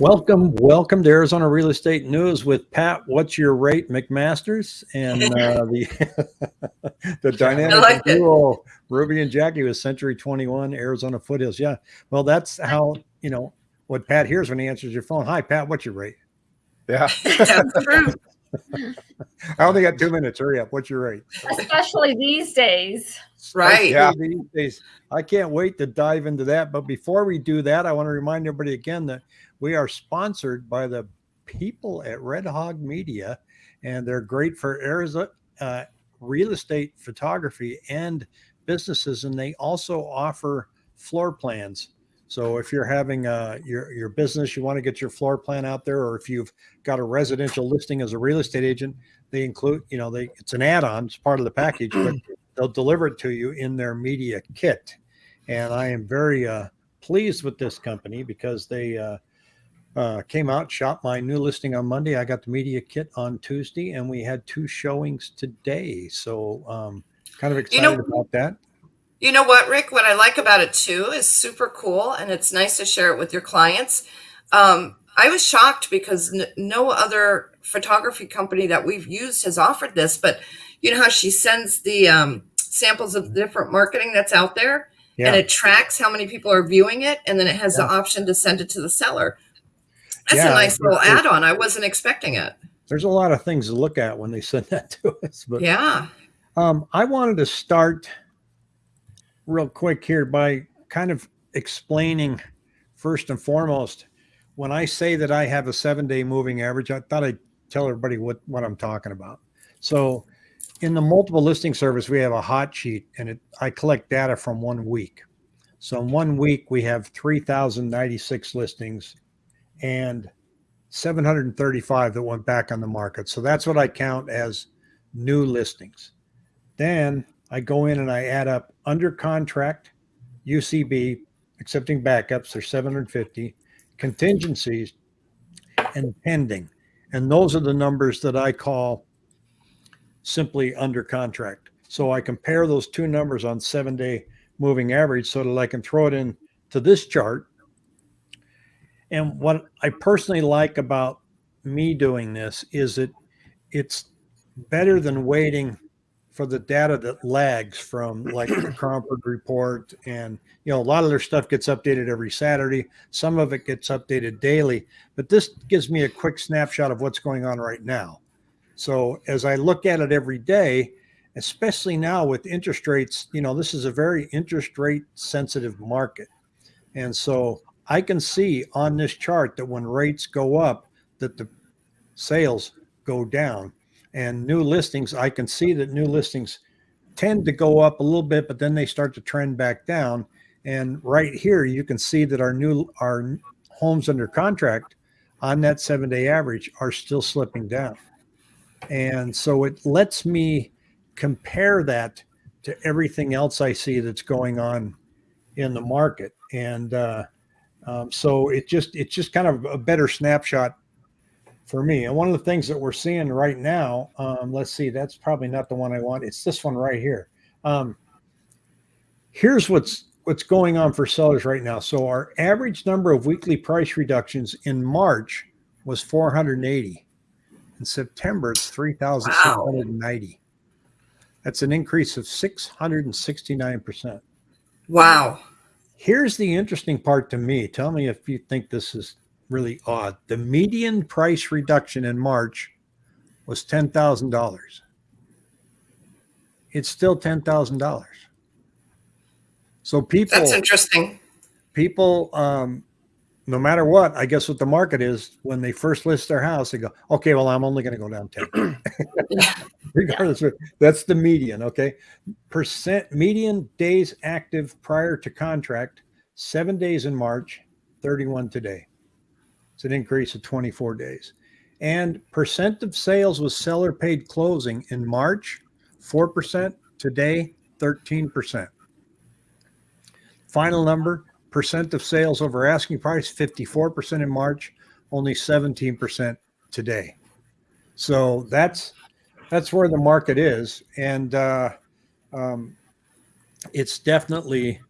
Welcome, welcome to Arizona Real Estate News with Pat. What's your rate, McMasters, and uh, the the dynamic like it. duo Ruby and Jackie with Century Twenty One Arizona Foothills. Yeah, well, that's how you know what Pat hears when he answers your phone. Hi, Pat. What's your rate? Yeah. That's true. I only got two minutes. Hurry up. What's your rate? especially these days. Right. Yeah. These days, I can't wait to dive into that. But before we do that, I want to remind everybody again that we are sponsored by the people at Red Hog Media, and they're great for Arizona uh, real estate photography and businesses. And they also offer floor plans. So if you're having uh, your your business, you want to get your floor plan out there, or if you've got a residential listing as a real estate agent, they include, you know, they it's an add-on, it's part of the package, but they'll deliver it to you in their media kit. And I am very uh, pleased with this company because they uh, came out, shot my new listing on Monday. I got the media kit on Tuesday, and we had two showings today. So um, kind of excited You know- about that. You know what, Rick? What I like about it too is super cool, and it's nice to share it with your clients. Um, I was shocked because no other photography company that we've used has offered this. But you know how she sends the um, samples of the different marketing that's out there, Yeah. and it tracks how many people are viewing it, and then it has Yeah. the option to send it to the seller. That's Yeah, a nice little add-on. I wasn't expecting it. There's a lot of things to look at when they send that to us. But Yeah. Um, I wanted to start real quick here by kind of explaining first and foremost when I say that I have a seven day moving average, I thought I'd tell everybody what, what I'm talking about. So in the multiple listing service, we have a hot sheet and it, I collect data from one week. So in one week, we have 3,096 listings and 735 that went back on the market. So that's what I count as new listings. Then I go in and I add up under contract, UCB, accepting backups, there's 750, contingencies, and pending. And those are the numbers that I call simply under contract. So I compare those two numbers on seven day moving average so that I can throw it in to this chart. And what I personally like about me doing this is that it's better than waiting for the data that lags from like the Cromford report and you know a lot of their stuff gets updated every Saturday. Some of it gets updated daily. But this gives me a quick snapshot of what's going on right now. So as I look at it every day especially now with interest rates you know this is a very interest rate sensitive market. And so I can see on this chart that when rates go up that the sales go down and new listings, I can see that new listings tend to go up a little bit, but then they start to trend back down. And right here, you can see that our new our homes under contract on that seven day average are still slipping down. And so it lets me compare that to everything else I see that's going on in the market. And uh, um, so it just it's just kind of a better snapshot for me. And one of the things that we're seeing right now, um, let's see, that's probably not the one I want. It's this one right here. Um, here's what's what's going on for sellers right now. So our average number of weekly price reductions in March was 480. In September, it's 3,690. That's an increase of 669%. Wow. Here's the interesting part to me. Tell me if you think this is really odd. The median price reduction in March was $10,000. It's still $10,000. So people That's interesting. people um no matter what, I guess what the market is when they first list their house, they go, okay, well, I'm only going to go down 10. Yeah. Regardless, of, that's the median. Okay. Percent median days active prior to contract, seven days in March, 31 today. It's an increase of 24 days. And percent of sales with seller paid closing in March, 4%, today, 13%. Final number, percent of sales over asking price, 54% in March, only 17% today. So that's that's where the market is, and uh, um, it's definitely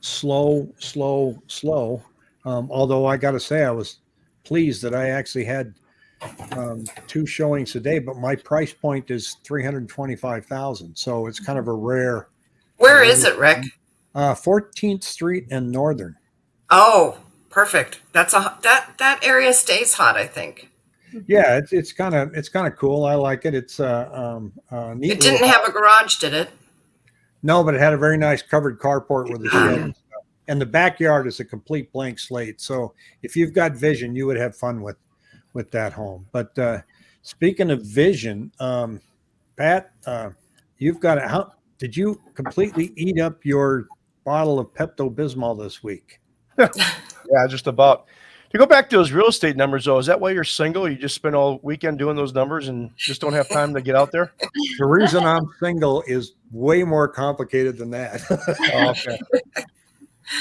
slow, slow, slow. Um, although I got to say, I was pleased that I actually had um, two showings today, but my price point is three hundred twenty-five thousand. So it's kind of a rare. Where is it, Rick? Uh, 14th Street and Northern. Oh, perfect. That's a that that area stays hot. I think Yeah, it's it's kind of it's kind of cool. I like it. It's uh, um, uh, neat. it didn't have a garage, did it? No, but it had a very nice covered carport with a shed. and. And the backyard is a complete blank slate. So if you've got vision, you would have fun with with that home. But uh, speaking of vision, um, Pat, uh, you've got a, how did you completely eat up your bottle of Pepto Bismol this week? Yeah, just about. To go back to those real estate numbers, though, is that why you're single? You just spend all weekend doing those numbers and just don't have time to get out there? The reason I'm single is way more complicated than that. Oh, okay.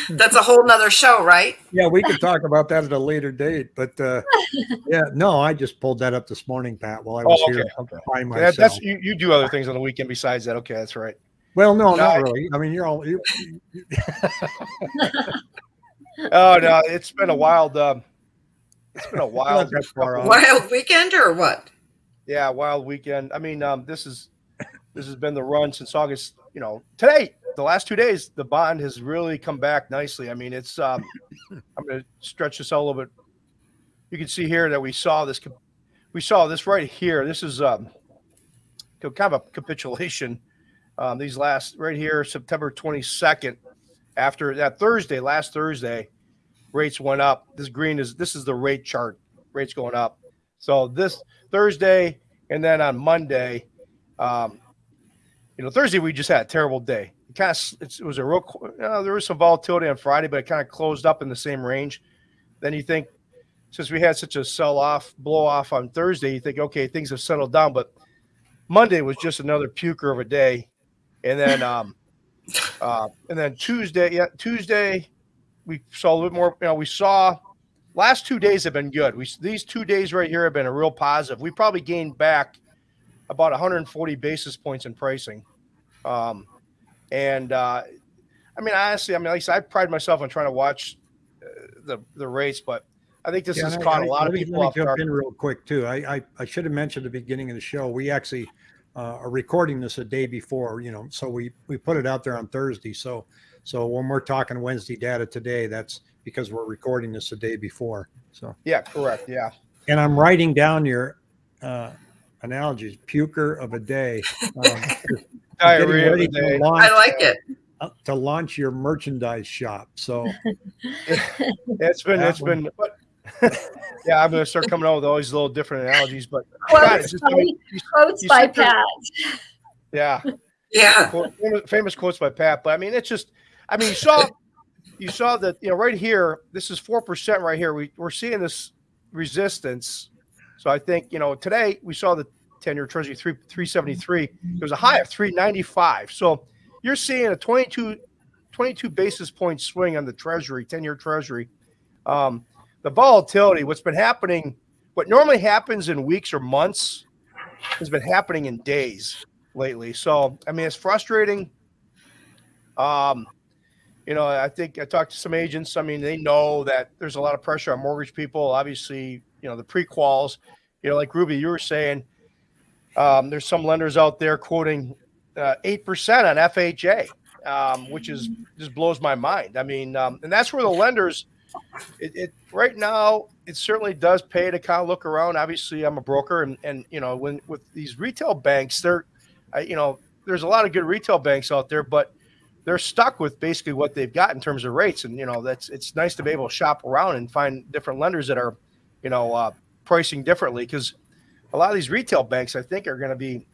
That's a whole nother show, right? Yeah, we could talk about that at a later date. But uh, yeah, no, I just pulled that up this morning, Pat, while I was Oh, here okay. Okay. by Yeah, myself. that's you, you do other things on the weekend besides that. Okay, that's right. Well, no, No, not I- really. I mean, you're all. You, Oh no, it's been a wild. Um, it's been a wild, not that far off. Wild weekend or what? yeah, wild weekend. I mean, um, this is this has been the run since August. You know, today, the last two days, the bond has really come back nicely. I mean, it's. Um, I'm going to stretch this out a little bit. You can see here that we saw this. We saw this right here. This is um, kind of a capitulation. Um, these last right here, September 22nd, after that Thursday, last Thursday, rates went up. This green is this is the rate chart. Rates going up. So this Thursday and then on Monday, um, you know, Thursday we just had a terrible day. It kind of it was a real. Know, there was some volatility on Friday, but it kind of closed up in the same range. Then you think, since we had such a sell off, blow off on Thursday, you think, okay, things have settled down. But Monday was just another puker of a day, and then um, uh, and then Tuesday, yeah, Tuesday we saw a little bit more. You know, we saw last two days have been good. We these two days right here have been a real positive. We probably gained back about 140 basis points in pricing. Um, and uh, I mean, honestly, I mean, like I said, I pride myself on trying to watch uh, the the race, but I think this Yeah, has I- caught I- a lot of me- people let me off jump guard. in real quick too. I, I I should have mentioned at the beginning of the show. We actually uh, are recording this a day before, you know, so we we put it out there on Thursday. So so when we're talking Wednesday data today, that's because we're recording this a day before. So Yeah, correct. Yeah, and I'm writing down your uh, analogies. Puker of a day. Um, diarrhea of ready the to day. launch, I like it. uh, to launch your merchandise shop. So It's been, That it's been, but yeah, I'm going to start coming out with all these little different analogies. But God, Quotes just, by, I mean, you- quotes you by sit there- Pat. yeah, Yeah. quote- famous, famous quotes by Pat. But I mean, it's just, I mean, you saw, you saw that, you know, right here, this is 4% right here. We, we're seeing this resistance. So I think, you know, today we saw the 10 year treasury three, 373. It was a high of 395. So you're seeing a 22, 22 basis point swing on the treasury, 10 year treasury. Um, the volatility, what's been happening, what normally happens in weeks or months has been happening in days lately. So, I mean, it's frustrating. Um, you know, I think I talked to some agents. I mean, they know that there's a lot of pressure on mortgage people. Obviously, you know, the pre-quals, you know, like Ruby, you were saying, um, there's some lenders out there quoting uh, 8% on FHA, um, which is just blows my mind. I mean, um, and that's where the lenders, it, it right now, it certainly does pay to kind of look around. Obviously, I'm a broker, and and you know, when with these retail banks, they're, I, you know, there's a lot of good retail banks out there, but they're stuck with basically what they've got in terms of rates. And you know, that's it's nice to be able to shop around and find different lenders that are, you know, uh, pricing differently because a lot of these retail banks, I think, are going to be,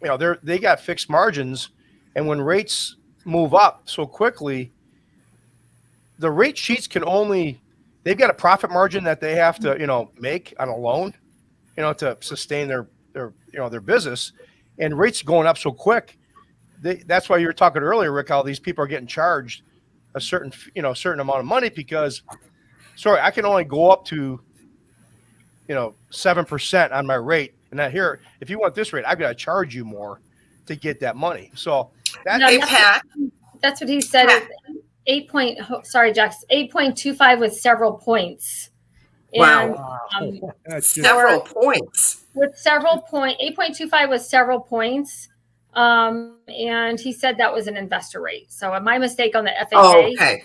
you know, they're they got fixed margins, and when rates move up so quickly, the rate sheets can only they've got a profit margin that they have to you know make on a loan, you know, to sustain their their you know their business, and rates going up so quick. They, that's why you were talking earlier, Rick. How these people are getting charged a certain you know certain amount of money because, sorry, I can only go up to, you know, seven percent on my rate, and that here, if you want this rate, I've got to charge you more to get that money. So that No, that's- Pat. That's what he said. Pat. Eight point, sorry, Jax, eight point two five with several points Wow. And um, Several points. with several point, 8.25 was several points. Um, and he said that was an investor rate. So my mistake on the FHA, Oh, okay.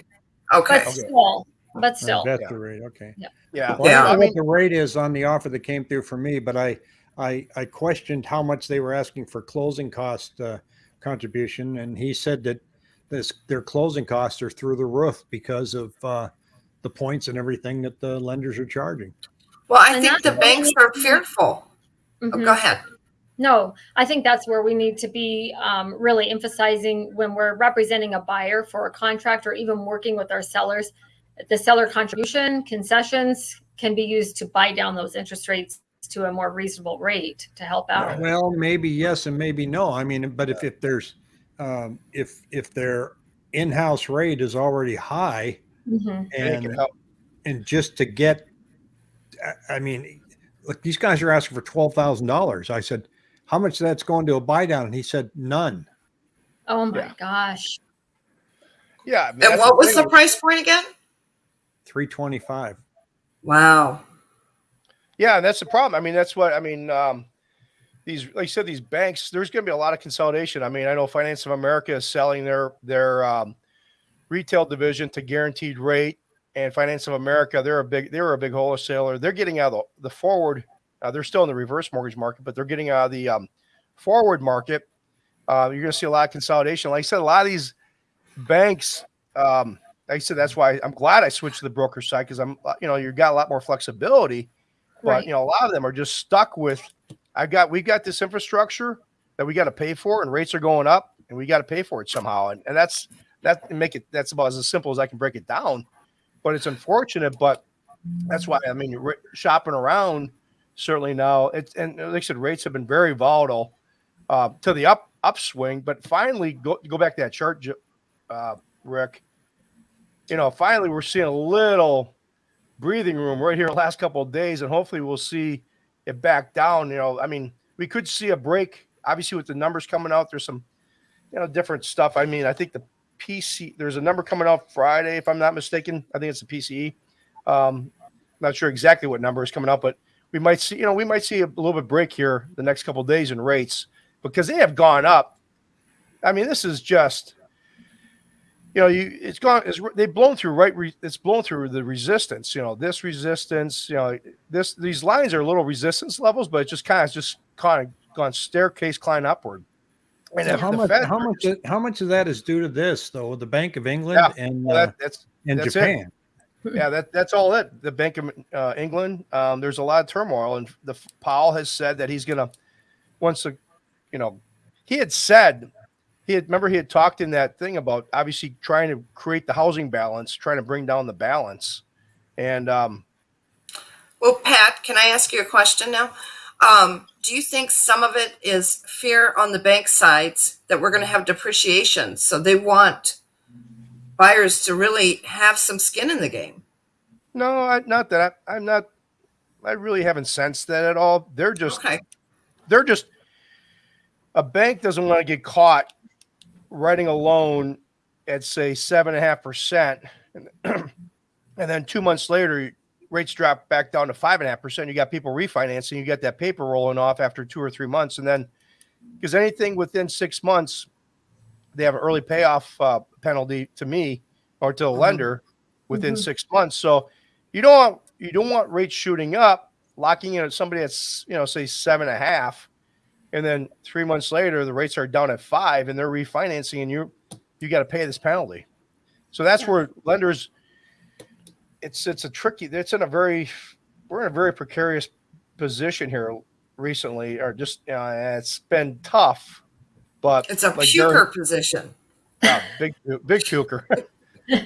Okay. but still, but still. Investor rate, okay. Yeah. Well, I Yeah. don't know I mean, what the rate is on the offer that came through for me, but I, I, I questioned how much they were asking for closing cost uh, contribution, and he said that this their closing costs are through the roof because of uh, the points and everything that the lenders are charging. Well, I And think the banks we- are fearful. Oh, Mhm. go ahead. No, I think that's where we need to be um, really emphasizing when we're representing a buyer for a contract or even working with our sellers. The seller contribution concessions can be used to buy down those interest rates to a more reasonable rate to help out. Well, maybe yes and maybe no. I mean, but if, if there's um, if if their in-house rate is already high Mhm. and and just to get I- i mean look these guys are asking for $12000 i said how much of that's going to a buy down and he said none Oh my Yeah. gosh. Yeah. I mean, And that's what was the price point again? 325 Wow. Yeah, and that's the problem. I mean, that's what I mean. Um, these, like you said, these banks. There's going to be a lot of consolidation. I mean, I know Finance of America is selling their their um, retail division to guaranteed rate, and Finance of America they're a big they're a big wholesaler. They're getting out of the, the forward. Uh, they're still in the reverse mortgage market, but they're getting out of the um, forward market. Uh, you're going to see a lot of consolidation. Like I said, a lot of these banks. Um, like I said, that's why I'm glad I switched to the broker side because I'm, uh, you know, you've got a lot more flexibility but Right. you know a lot of them are just stuck with i got we've got this infrastructure that we got to pay for and rates are going up and we got to pay for it somehow. And, and that's that make it that's about as simple as i can break it down. But it's unfortunate but that's why i mean shopping around certainly now it's and like i said rates have been very volatile uh, to the up upswing. But finally go go back to that chart uh, rick. You know finally we're seeing a little breathing room right here the last couple of days, and hopefully we'll see it back down. You know, I mean, we could see a break. Obviously, with the numbers coming out, there's some, you know, different stuff. I mean, I think the PC there's a number coming out Friday, if I'm not mistaken. I think it's the PCE. Um, not sure exactly what number is coming out, but we might see, you know, we might see a little bit break here the next couple days in rates because they have gone up. I mean, this is just you know, you it's gone. It's, they've blown through right. Re, it's blown through the resistance. You know, this resistance. You know, this these lines are little resistance levels, but it just kind of just kind of gone staircase climb upward. And So how much Fed- how much how much of that is due to this though the bank of england and well, uh, that, that's and that's it. japan yeah, that that's all it. The Bank of uh, England. Um, there's a lot of turmoil, and the Powell has said that he's gonna once the, you know, he had said he had remember he had talked in that thing about obviously trying to create the housing balance, trying to bring down the balance, and um, Well, Pat, can I ask you a question now? Um, do you think some of it is fear on the bank sides that we're going to have depreciation? So they want buyers to really have some skin in the game. no, I, not that I, I'm not. I really haven't sensed that at all. They're just Okay. they're just a bank doesn't want to get caught writing a loan at say seven and a half percent, and then two months later rates drop back down to five and a half percent. You got people refinancing. You got that paper rolling off after two or three months, and then because anything within six months, they have an early payoff uh, penalty to me or to the Mhm. lender within Mhm. six months. So you don't want you don't want rates shooting up, locking in at somebody that's you know say seven and a half, and then three months later the rates are down at five and they're refinancing and you you got to pay this penalty. So that's Yeah. where lenders it's it's a tricky it's in a very we're in a very precarious position here recently or just uh, it's been tough but It's a like puker position. yeah, big big puker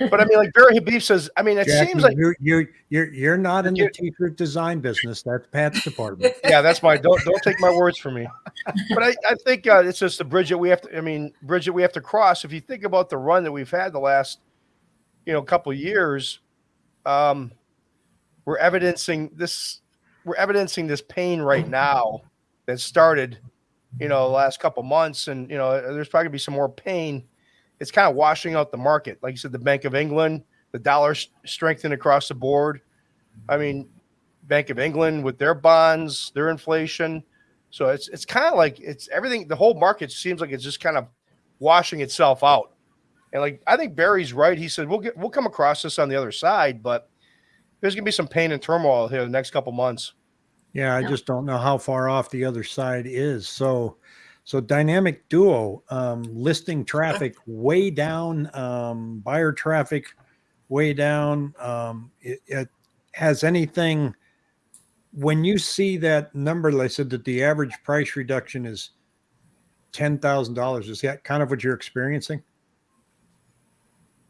but i mean like barry habib says i mean it Jackie, seems like you you you're you're not in the t-shirt design business that's pat's department yeah, that's my don't don't take my words from me. But I, I think uh, it's just a bridge that we have to. I mean, bridge that we have to cross. If you think about the run that we've had the last, you know, couple of years, um, we're evidencing this. We're evidencing this pain right now that started, you know, the last couple months, and you know, there's probably gonna be some more pain. It's kind of washing out the market, like you said, the Bank of England, the dollar strengthened across the board. I mean, Bank of England with their bonds, their inflation. So it's it's kind of like it's everything. The whole market seems like it's just kind of washing itself out. And like I think Barry's right. He said we'll get we'll come across this on the other side, but there's gonna be some pain and turmoil here the next couple months. Yeah, I Yeah. just don't know how far off the other side is. So, so dynamic duo, um, listing traffic way down, um, buyer traffic way down. Um, it, it has anything when you see that number, like I said that the average price reduction is ten thousand dollars. Is that kind of what you're experiencing?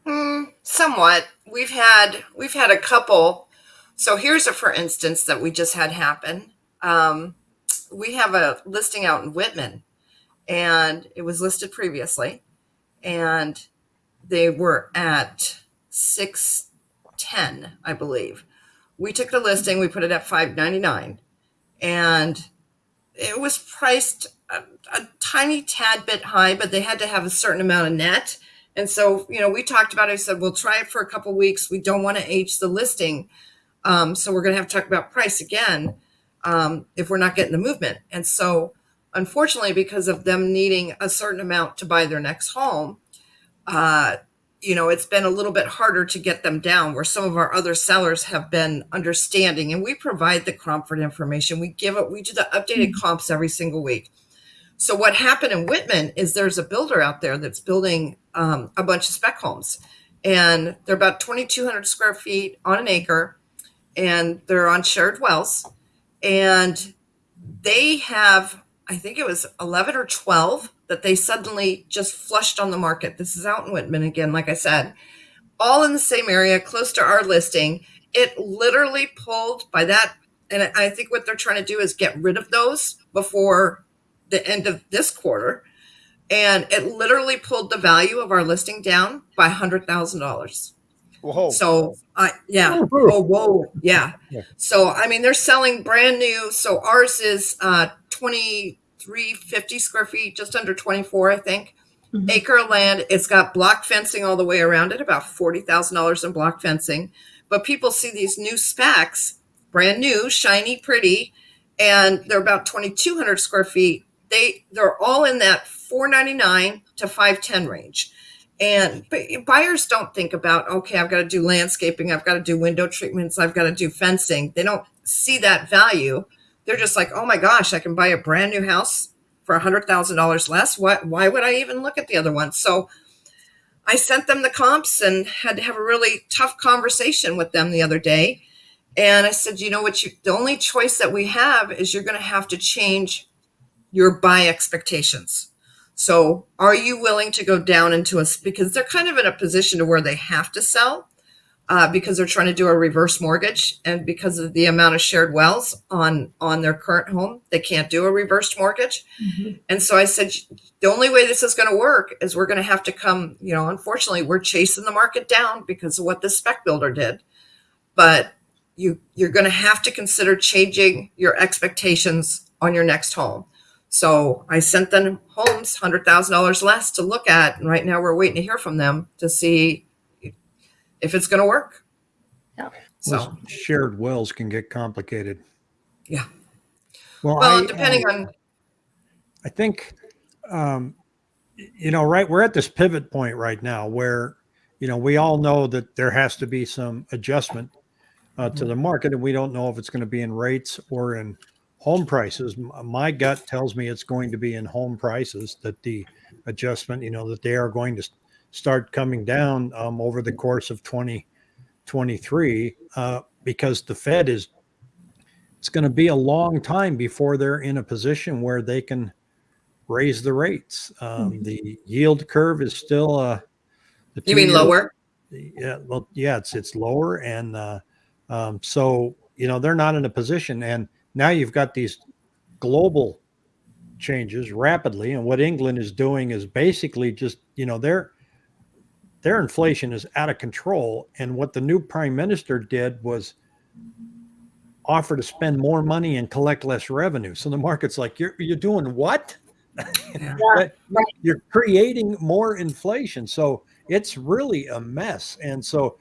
Hmm, somewhat. We've had we've had a couple. So here's a for instance that we just had happen. Um, we have a listing out in Wittmann, and it was listed previously, and they were at six ten, I believe. We took the listing, we put it at five ninety nine, and it was priced a, a tiny tad bit high, but they had to have a certain amount of net. And so, you know, we talked about it. I said, we'll try it for a couple weeks. We don't want to age the listing. Um, so we're going to have to talk about price again um, if we're not getting the movement. And so, unfortunately, because of them needing a certain amount to buy their next home, uh, you know, it's been a little bit harder to get them down where some of our other sellers have been understanding. And we provide the Cromford information. We give it, we do the updated comps every single week. So what happened in Wittmann is there's a builder out there that's building um, a bunch of spec homes, and they're about 2,200 square feet on an acre, and they're on shared wells, and they have I think it was 11 or 12 that they suddenly just flushed on the market. This is out in Wittmann again, like I said, all in the same area, close to our listing. It literally pulled by that, and I think what they're trying to do is get rid of those before the end of this quarter and it literally pulled the value of our listing down by hundred thousand dollars. Whoa. So I yeah. Oh, whoa. Yeah. Yeah. So I mean they're selling brand new. So ours is uh twenty three fifty square feet, just under twenty four, I think. Mhm. Acre of land. It's got block fencing all the way around it, about forty thousand dollars in block fencing. But people see these new specs, brand new, shiny, pretty, and they're about twenty two hundred square feet. They they're all in that four ninety nine to five ten range. And buyers don't think about, okay, I've got to do landscaping, I've got to do window treatments, I've got to do fencing. They don't see that value. They're just like, oh my gosh, I can buy a brand new house for a hundred thousand dollars less. Why why would I even look at the other one? So I sent them the comps and had to have a really tough conversation with them the other day. And I said, you know what, you the only choice that we have is you're gonna have to change your buy expectations. So, are you willing to go down into a because they're kind of in a position to where they have to sell uh, because they're trying to do a reverse mortgage, and because of the amount of shared wells on on their current home, they can't do a reversed mortgage. Mhm. And so I said, the only way this is going to work is we're going to have to come. You know, unfortunately, we're chasing the market down because of what the spec builder did, but you you're going to have to consider changing your expectations on your next home. So I sent them homes hundred thousand dollars less to look at, and right now we're waiting to hear from them to see if it's going to work. Yeah. So Those shared wells can get complicated. Yeah. Well, well, I, depending um, on I think, um, you know, right, we're at this pivot point right now where, you know, we all know that there has to be some adjustment uh, to the market, and we don't know if it's going to be in rates or in home prices. My gut tells me it's going to be in home prices that the adjustment, you know, that they are going to start coming down um, over the course of 2023 uh, because the Fed is. It's going to be a long time before they're in a position where they can raise the rates. Um, Mhm. The yield curve is still uh, the you mean lower? Yeah, well, yeah, it's it's lower, and uh, um, so you know they're not in a position. And now you've got these global changes rapidly, and what England is doing is basically just you know their their inflation is out of control, and what the new prime minister did was offer to spend more money and collect less revenue. So the market's like, you're you're doing what? Yeah. You're creating more inflation. So it's really a mess. And so,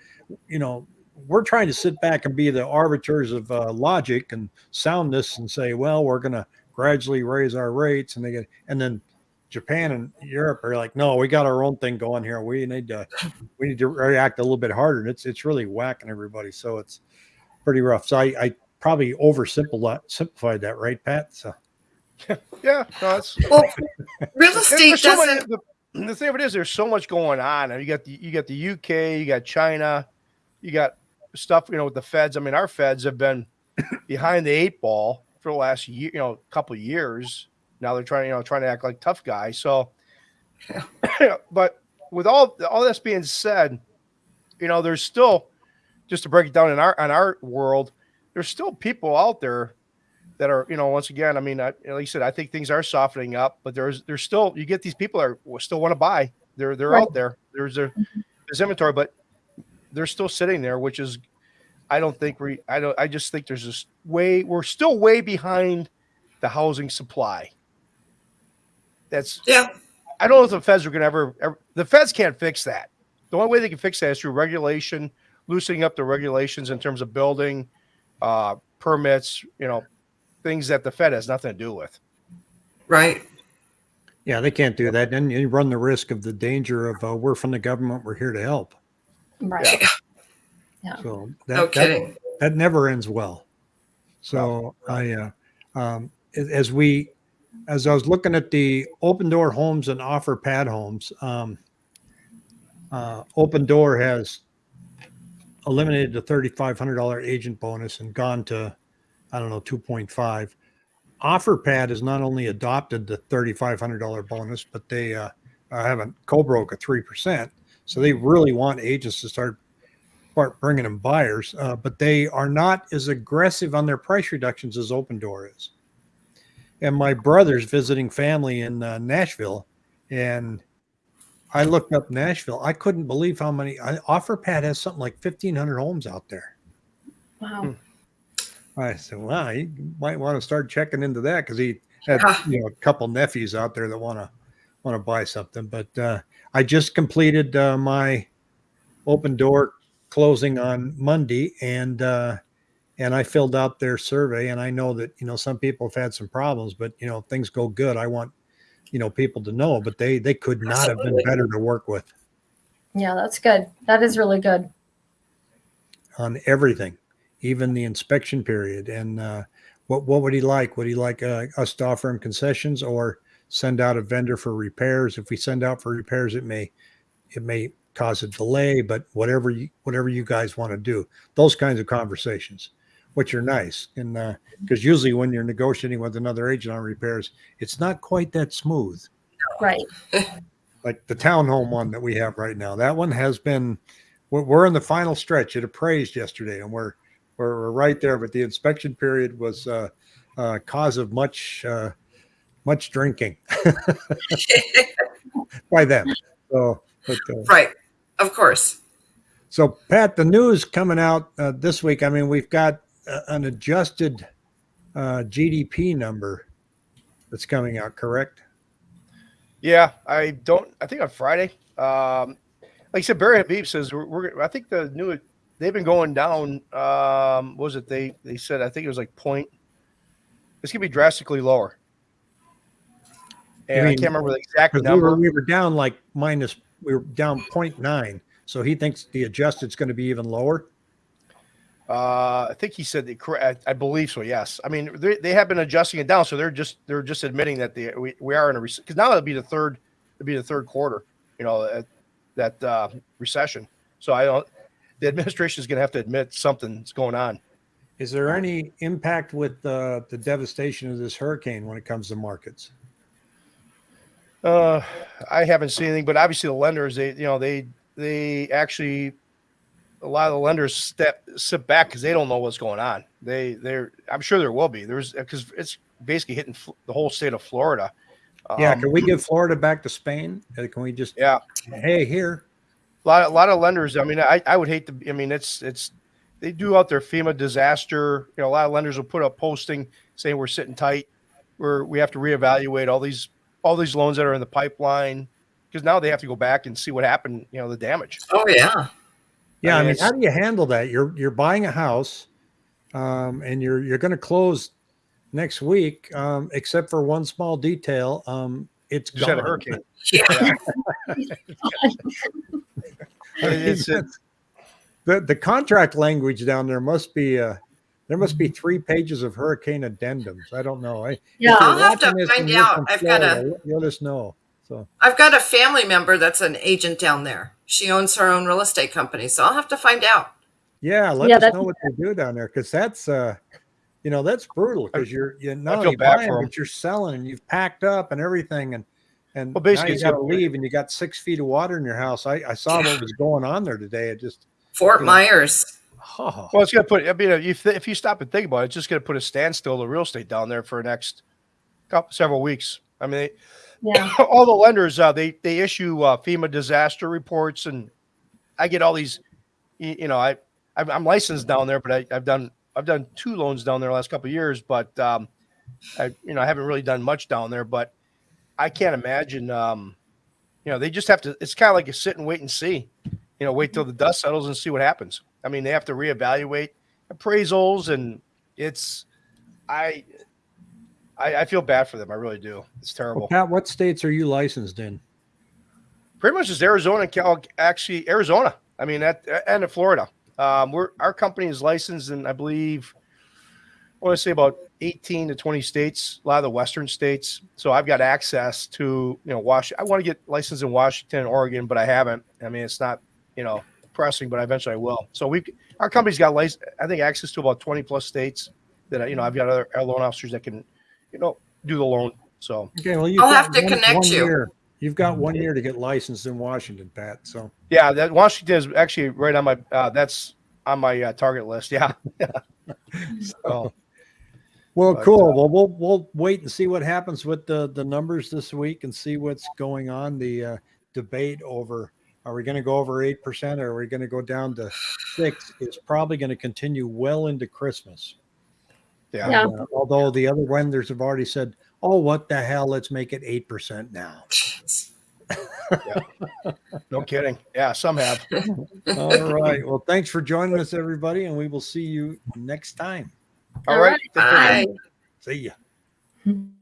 you know, we're trying to sit back and be the arbiters of uh, logic and soundness and say, well, we're going to gradually raise our rates, and they get, and then Japan and Europe are like, no, we got our own thing going here. We need to, we need to react a little bit harder. And it's it's really whacking everybody. So it's pretty rough. So I, I probably oversimplified simplified that, right, Pat? So Yeah, no, that's Well, real There's estate so many- doesn't. the, the thing of it is, there's so much going on. And you got the you got the UK, you got China, you got stuff. You know, with the Feds. I mean, our Feds have been behind the eight ball for the last year, you know, couple years. Now they're trying, you know, trying to act like tough guys. So, but with all all this being said, you know, there's still just to break it down in our on our world, there's still people out there that are, you know, once again, I mean, I, like you said, I think things are softening up, but there's there's still you get these people that are still want to buy. They're they're Right. out there. There's a mm-hmm. there's inventory, but they're still sitting there, which is I don't think we I don't I just think there's this way we're still way behind the housing supply. That's Yeah. I don't know if the feds are going to ever, ever. The feds can't fix that. The only way they can fix that is through regulation, loosening up the regulations in terms of building, uh, permits. You know, things that the Fed has nothing to do with. Right. yeah, they can't do that. And you run the risk of the danger of uh, we're from the government, we're here to help. Right. Yeah. So that, No that- kidding. that never ends well. So I, uh, um, as we, as I was looking at the Opendoor homes and Offerpad homes, um, uh, Opendoor has eliminated the thirty-five hundred dollar agent bonus and gone to, I don't know, two point five. Offerpad has not only adopted the thirty-five hundred dollar bonus, but they uh, uh, haven't co-broke at three percent. So they really want agents to start start bringing them buyers, uh, but they are not as aggressive on their price reductions as Opendoor is. And my brother's visiting family in uh, Nashville, and I looked up Nashville. I couldn't believe how many. I, OfferPad has something like fifteen hundred homes out there. Wow. I said, "Wow, you might want to start checking into that because he had Yeah. you know a couple nephews out there that want to want to buy something." But uh, I just completed uh, my Opendoor closing on Monday, and uh, and I filled out their survey, and I know that you know some people have had some problems, but you know things go good. I want you know people to know, but they they could not have been better to work with Yeah, that's good. That is really good. on everything, even the inspection period. And uh, what what would he like? Would he like uh, us to offer him concessions or send out a vendor for repairs? If we send out for repairs, it may it may cause a delay, but whatever you whatever you guys want to do, those kinds of conversations, which are nice. And because usually when you're negotiating with another agent on repairs, it's not quite that smooth Right. like the townhome one that we have right now. That one has been. We're, we're in the final stretch. It appraised yesterday, and we're we're, we're right there. But the inspection period was uh, uh, cause of much uh, much drinking by them. So, but, uh, Right. Of course. so Pat, the news coming out uh, this week. I mean, we've got uh, an adjusted uh, GDP number that's coming out. Correct? Yeah, I don't. I think on Friday, um, like I said, Barry Habib says we're, we're. I think the new they've been going down. Um, what was it they they said? I think it was like point. It's gonna be drastically lower. And I mean, can't remember the exact Because we number. were, we were down like minus, we were down 0.9. So he thinks the adjusted's going to be even lower. Uh, I think he said the correct. I, I believe so. Yes. I mean, they, they have been adjusting it down, so they're just they're just admitting that they we, we are in a because now it'll be the third it'll be the third quarter. You know at, that uh, recession. So I don't. The administration is going to have to admit something's going on. Is there any impact with uh, the devastation of this hurricane when it comes to markets? Uh, I haven't seen anything, but obviously the lenders, they you know they they actually a lot of the lenders step sit back because they don't know what's going on. They they're I'm sure there will be there's because it's basically hitting the whole state of Florida. yeah. Um, Can we give Florida back to Spain? Uh, Can we just, yeah. hey, here? A lot, a lot of lenders. I mean, I, I would hate to. I mean, it's it's they do out their FEMA disaster. You know, a lot of lenders will put up posting saying we're sitting tight, we're we have to reevaluate all these all these loans that are in the pipeline because now they have to go back and see what happened. You know, the damage. Oh yeah. Yeah, I mean, it's- how do you handle that? You're you're buying a house, um, and you're you're going to close next week, um, except for one small detail. Um, it's Just had a hurricane. Yeah. It's- it's- the the contract language down there must be uh, there must be three pages of hurricane addendums. I don't know. I, Yeah. I'll have to find out. I've got a- Florida, let- Let us know. So I've got a family member that's an agent down there. She owns her own real estate company, so I'll have to find out. yeah, let Yeah, us know what they do down there because that's uh, you know, that's brutal because you're you're not feel only buying but you're selling and you've packed up and everything and and Well, basically, now you it's got to leave and you got six feet of water in your house. I, I saw what was going on there today. It just Fort Yeah. Myers. Oh, Well, it's going to put. I mean, if if you stop and think about it, it's just going to put a standstill to real estate down there for the next couple several weeks. I mean, Yeah. all the lenders uh, they they issue uh, FEMA disaster reports, and I get all these. You, you know, I I'm I'm licensed down there, but I, I've done I've done two loans down there the last couple of years, but um, I you know I haven't really done much down there. But I can't imagine. Um, you know, they just have to. It's kind of like a sit and wait and see. You know, wait till the dust settles and see what happens. I mean, they have to reevaluate appraisals, and it's I I, I feel bad for them. I really do. It's terrible. well, Pat, what states are you licensed in? Pretty much just Arizona and Cal, actually Arizona. I mean, that and in Florida. Um, we're our company is licensed in I believe I want to say about 18 to 20 states, a lot of the western states. So I've got access to, you know, Wash. I want to get licensed in Washington and Oregon, but I haven't. I mean, it's not, you know, pressing, but eventually I will. So we, our company's got license, I think access to about 20 plus states that, you know, I've got other our loan officers that can, you know, do the loan. So Okay, well, you've I'll have to one- connect one you. Year. You've got one year to get licensed in Washington, Pat. So yeah, that Washington is actually right on my, uh, that's on my uh, target list. Yeah. so, well, But, cool. uh, well, we'll we'll wait and see what happens with the the numbers this week and see what's going on. The uh, debate over are we going to go over eight percent or are we going to go down to six It's probably going to continue well into Christmas. yeah. Yeah. Uh, although the other lenders have already said, "Oh, what the hell? Let's make it eight percent now." No kidding. Yeah. Some have. All right. Well, thanks for joining us, everybody, and we will see you next time. All All right. right. Bye. See ya.